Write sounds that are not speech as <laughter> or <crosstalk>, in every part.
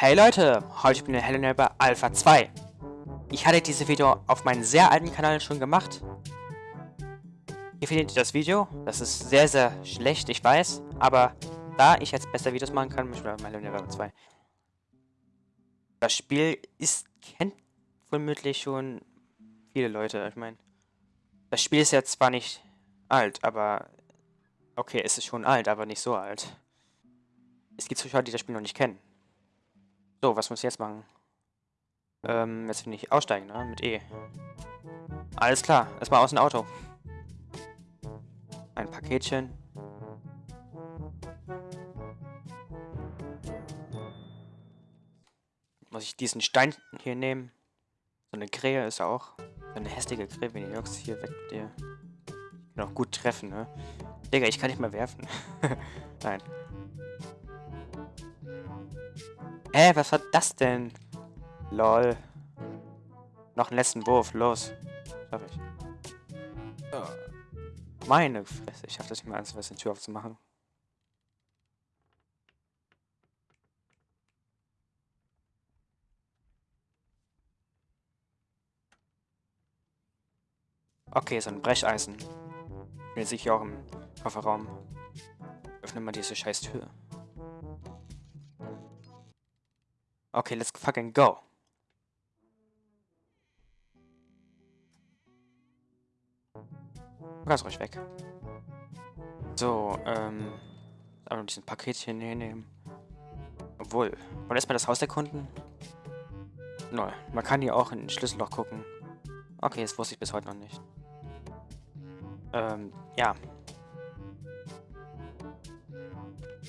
Hey Leute, heute bin ich Helena bei Alpha 2. Ich hatte dieses Video auf meinem sehr alten Kanal schon gemacht. Hier findet ihr das Video. Das ist sehr, sehr schlecht, ich weiß. Aber da ich jetzt besser Videos machen kann, möchte ich mal Helena 2. Das Spiel ist, kennt womöglich schon viele Leute. Ich meine, das Spiel ist ja zwar nicht alt, aber... Okay, es ist schon alt, aber nicht so alt. Es gibt Zuschauer, die das Spiel noch nicht kennen. So, was muss ich jetzt machen? Ähm, jetzt will ich aussteigen, ne? Mit E. Alles klar, erstmal aus dem Auto. Ein Paketchen. Muss ich diesen Stein hier nehmen? So eine Krähe ist auch. So eine hässliche Krähe, wenn die Jungs hier weg mit dir. Kann auch gut treffen, ne? Digga, ich kann nicht mehr werfen. <laughs> Nein. Hä, was war das denn? Lol. Noch einen letzten Wurf, los. Schaff ich. Meine Fresse, ich schaff das nicht mal eins, was die Tür aufzumachen. Okay, so ein Brecheisen. Bin sicher auch im Kofferraum. Öffne mal diese scheiß Tür. Okay, let's fucking go. Ganz ruhig weg. So, ähm... Aber diesen Paketchen hier nehmen. Obwohl, wollen erstmal das Haus erkunden? Nö, man kann hier auch in den Schlüsselloch gucken. Okay, das wusste ich bis heute noch nicht. Ähm, ja.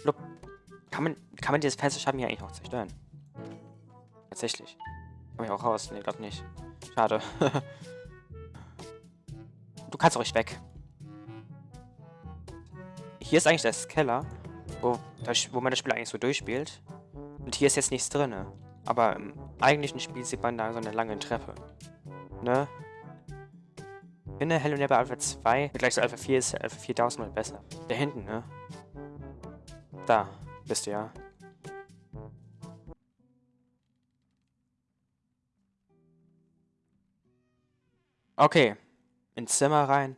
Lup. Kann man, kann man dieses Fenster schaffen hier eigentlich noch zerstören? Tatsächlich. Komm ich auch raus? Nee, glaub nicht. Schade. <laughs> du kannst ruhig weg. Hier ist eigentlich das Keller, wo, wo man das Spiel eigentlich so durchspielt. Und hier ist jetzt nichts drin. Aber im eigentlichen Spiel sieht man da so eine lange Treppe. Ne? Finde Hello Neighbor Alpha 2 gleich zu Alpha 4 ist Alpha 4000 mal besser. Da hinten, ne? Da bist du ja. Okay. Ins Zimmer rein.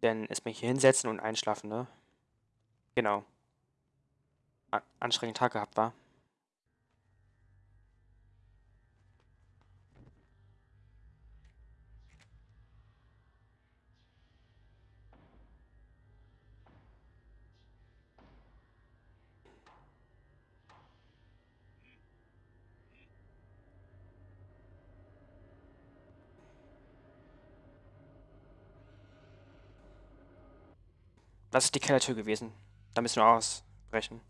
Dann erstmal hier hinsetzen und einschlafen, ne? Genau. An anstrengenden Tag gehabt, war. Das ist die Kellertür gewesen. Da müssen wir ausbrechen.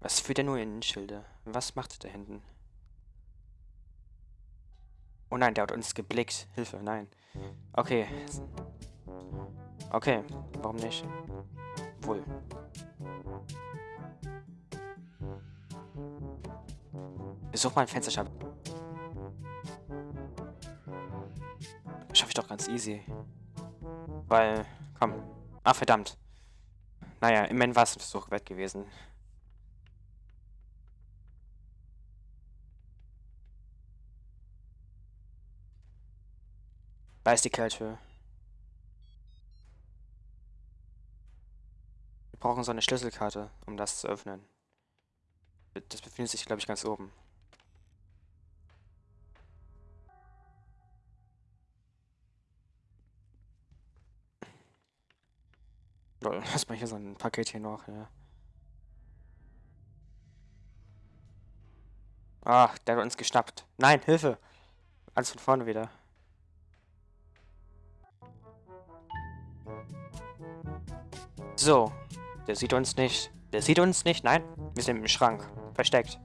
Was führt denn nur in Schilde? Was macht da hinten? Oh nein, der hat uns geblickt. Hilfe, nein. Okay. Okay, warum nicht? Wohl. Besuch mal ein Fensterscheibe. Schaffe ich doch ganz easy. Weil, komm. Ah, verdammt. Naja, immerhin war es ein Versuch wert gewesen. Da ist die Kellertür. Wir brauchen so eine Schlüsselkarte, um das zu öffnen. Das befindet sich, glaube ich, ganz oben. <laughs> Lol, erstmal hier so ein Paket hier noch, ja. Ach, der hat uns geschnappt. Nein, Hilfe! Alles von vorne wieder. So. Der sieht uns nicht. Der sieht uns nicht. Nein, wir sind im Schrank. Versteckt.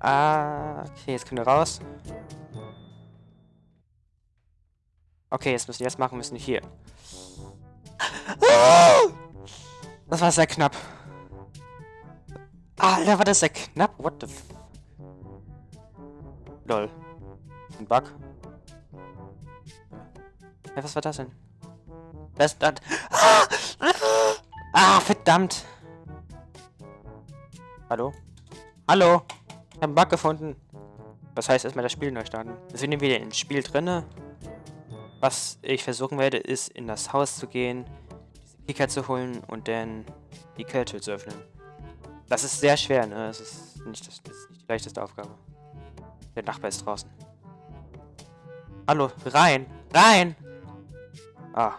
Ah, okay, jetzt können wir raus. Okay, jetzt müssen wir jetzt machen müssen hier. <laughs> Das war sehr knapp. Alter, war das sehr knapp? What the f... Lol. Ein Bug. Ja, was war das denn? Das, das. Ah! ah, verdammt. Hallo? Hallo? Ich habe einen Bug gefunden. Das heißt, erstmal das Spiel neu starten. Wir sind wieder ins Spiel drinne. Was ich versuchen werde, ist in das Haus zu gehen, Kicker zu holen und dann die Kälte zu öffnen. Das ist sehr schwer, ne? Das ist nicht, das, das ist nicht die leichteste Aufgabe. Der Nachbar ist draußen. Hallo, rein! Rein! Ah.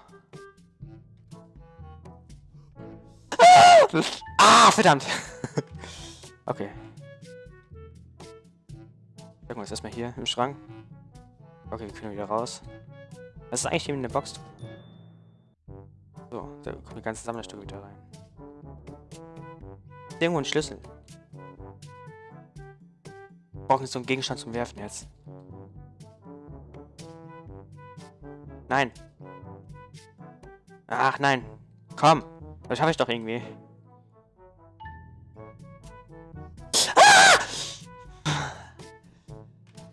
<laughs> Ah, verdammt! <laughs> okay. Irgendwas erstmal hier im Schrank. Okay, wir können wieder raus. Was ist eigentlich hier in der Box da kommt die ganze Sammlerstücke wieder rein. Irgendwo ein Schlüssel. Wir brauchen so einen Gegenstand zum Werfen jetzt. Nein. Ach nein. Komm. Das schaffe ich doch irgendwie.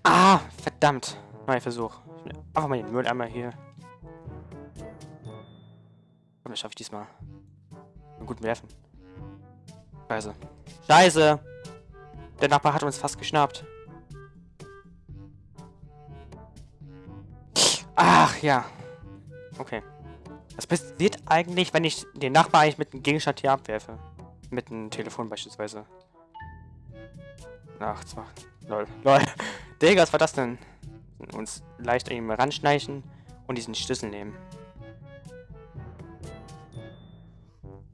Ah! Verdammt. Neuer Versuch. Einfach mal den Mülleimer hier. Komm, das schaffe ich diesmal. Einen guten Werfen. Scheiße. Scheiße! Der Nachbar hat uns fast geschnappt. Ach, ja. Okay. Was passiert eigentlich, wenn ich den Nachbar eigentlich mit einem Gegenstand hier abwerfe? Mit einem Telefon beispielsweise. Ach, zwar. Lol. <laughs> Lol. Digga, was war das denn? Uns leicht an ihm ranschneichen und diesen Schlüssel nehmen.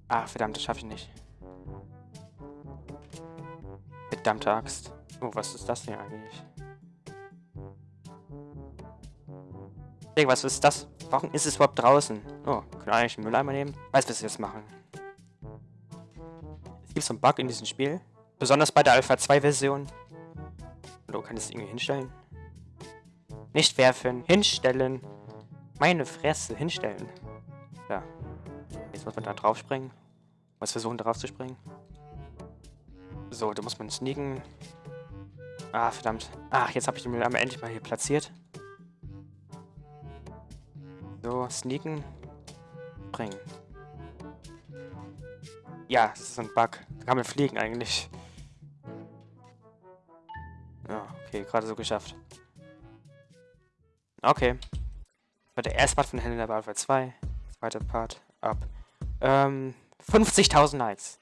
Ah, verdammt, das schaffe ich nicht. Verdammte Axt. Oh, was ist das hier eigentlich? Digga, was ist das? Warum ist es überhaupt draußen? Oh, können wir eigentlich einen Mülleimer nehmen? Weiß, was wir jetzt machen. Es gibt so einen Bug in diesem Spiel. Besonders bei der Alpha 2 Version. Oder kann ich es irgendwie hinstellen? Nicht werfen, hinstellen. Meine Fresse, hinstellen. Ja. Jetzt muss man da drauf springen. Muss versuchen, drauf zu springen. So, da muss man sneaken. Ah, verdammt. Ach, jetzt habe ich den Mülleimer endlich mal hier platziert. So, sneaken. Springen. Ja, das ist ein Bug. Da kann man fliegen eigentlich. Ja, okay, gerade so geschafft. Okay. Das war der erste Part von Helena Alpha 2. Zweiter Part ab ähm, 50.000 Likes.